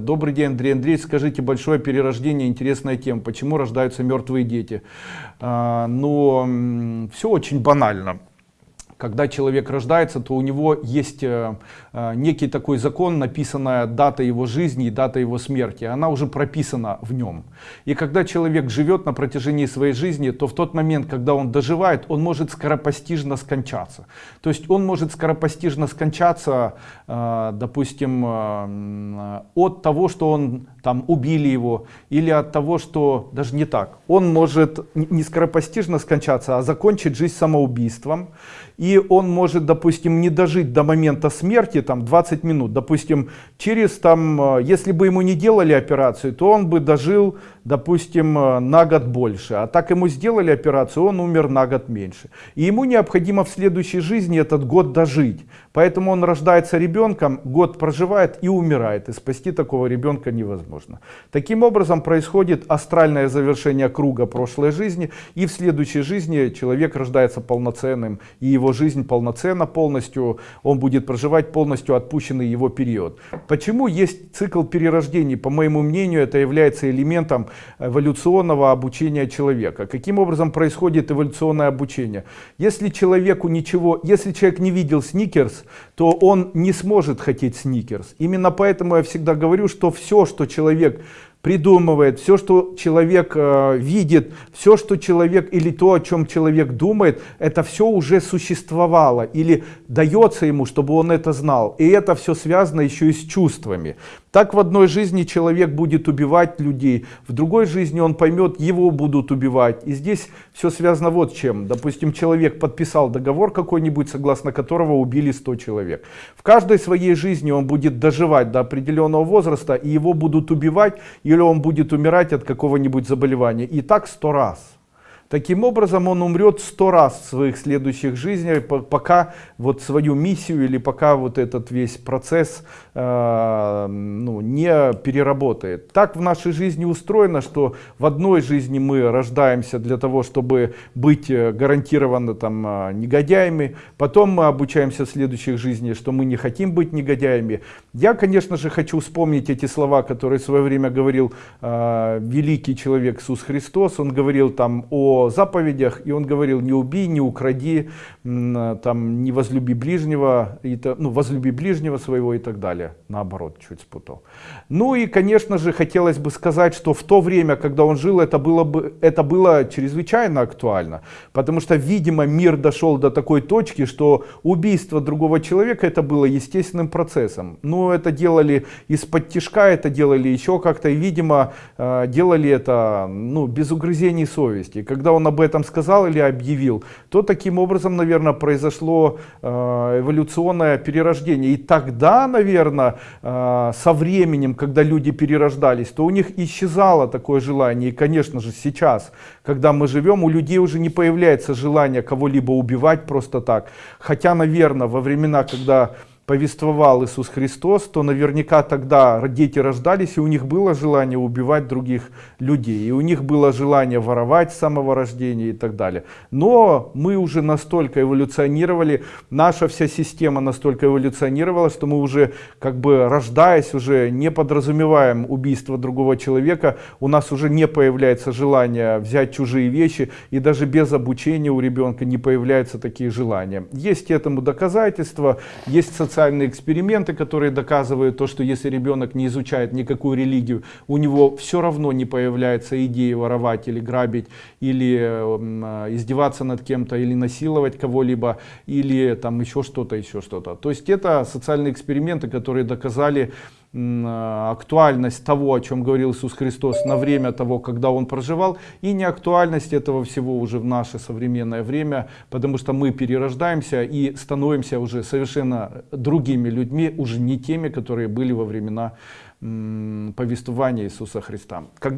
Добрый день, Андрей Андреевич. Скажите, большое перерождение, интересная тема. Почему рождаются мертвые дети? А, но все очень банально когда человек рождается, то у него есть э, э, некий такой закон, написанная дата его жизни и дата его смерти. Она уже прописана в нем. И когда человек живет на протяжении своей жизни, то в тот момент, когда он доживает, он может скоропостижно скончаться. То есть он может скоропостижно скончаться, э, допустим, от того, что он там убили его, или от того, что даже не так. Он может не скоропостижно скончаться, а закончить жизнь самоубийством и он может, допустим, не дожить до момента смерти, там 20 минут, допустим, через там, э, если бы ему не делали операцию, то он бы дожил, допустим, э, на год больше, а так ему сделали операцию, он умер на год меньше. И ему необходимо в следующей жизни этот год дожить, поэтому он рождается ребенком, год проживает и умирает, и спасти такого ребенка невозможно. Таким образом происходит астральное завершение круга прошлой жизни, и в следующей жизни человек рождается полноценным, и его жизнь полноценна полностью, он будет проживать полностью отпущенный его период. Почему есть цикл перерождений? По моему мнению, это является элементом эволюционного обучения человека. Каким образом происходит эволюционное обучение? Если человеку ничего, если человек не видел сникерс, то он не сможет хотеть сникерс. Именно поэтому я всегда говорю, что все, что человек придумывает, все, что человек э, видит, все, что человек или то, о чем человек думает, это все уже существовало или дается ему, чтобы он это знал. И это все связано еще и с чувствами. Так в одной жизни человек будет убивать людей, в другой жизни он поймет, его будут убивать. И здесь все связано вот чем. Допустим, человек подписал договор какой-нибудь, согласно которого убили 100 человек. В каждой своей жизни он будет доживать до определенного возраста, и его будут убивать, или он будет умирать от какого-нибудь заболевания. И так 100 раз. Таким образом, он умрет сто раз в своих следующих жизнях, пока вот свою миссию или пока вот этот весь процесс э, ну, не переработает. Так в нашей жизни устроено, что в одной жизни мы рождаемся для того, чтобы быть э, гарантированно там э, негодяями, потом мы обучаемся в следующих жизнях, что мы не хотим быть негодяями. Я, конечно же, хочу вспомнить эти слова, которые в свое время говорил э, великий человек Иисус Христос. Он говорил там о заповедях, и он говорил, не убей, не укради, там, не возлюби ближнего, и, ну, возлюби ближнего своего и так далее. Наоборот, чуть спутал. Ну и, конечно же, хотелось бы сказать, что в то время, когда он жил, это было, бы, это было чрезвычайно актуально, потому что, видимо, мир дошел до такой точки, что убийство другого человека это было естественным процессом. Но это делали из-под тяжка, это делали еще как-то, и, видимо, э, делали это ну, без угрызений совести. Когда когда он об этом сказал или объявил, то таким образом, наверное, произошло э, эволюционное перерождение. И тогда, наверное, э, со временем, когда люди перерождались, то у них исчезало такое желание. И, конечно же, сейчас, когда мы живем, у людей уже не появляется желание кого-либо убивать просто так. Хотя, наверное, во времена, когда повествовал Иисус Христос, то наверняка тогда дети рождались, и у них было желание убивать других людей, и у них было желание воровать с самого рождения и так далее. Но мы уже настолько эволюционировали, наша вся система настолько эволюционировала, что мы уже, как бы рождаясь, уже не подразумеваем убийство другого человека, у нас уже не появляется желание взять чужие вещи, и даже без обучения у ребенка не появляются такие желания. Есть этому доказательства, есть социальные социальные эксперименты, которые доказывают то, что если ребенок не изучает никакую религию, у него все равно не появляется идея воровать или грабить, или э, издеваться над кем-то, или насиловать кого-либо, или там еще что-то, еще что-то. То есть это социальные эксперименты, которые доказали актуальность того, о чем говорил Иисус Христос на время того, когда Он проживал, и не актуальность этого всего уже в наше современное время, потому что мы перерождаемся и становимся уже совершенно другими людьми, уже не теми, которые были во времена повествования Иисуса Христа.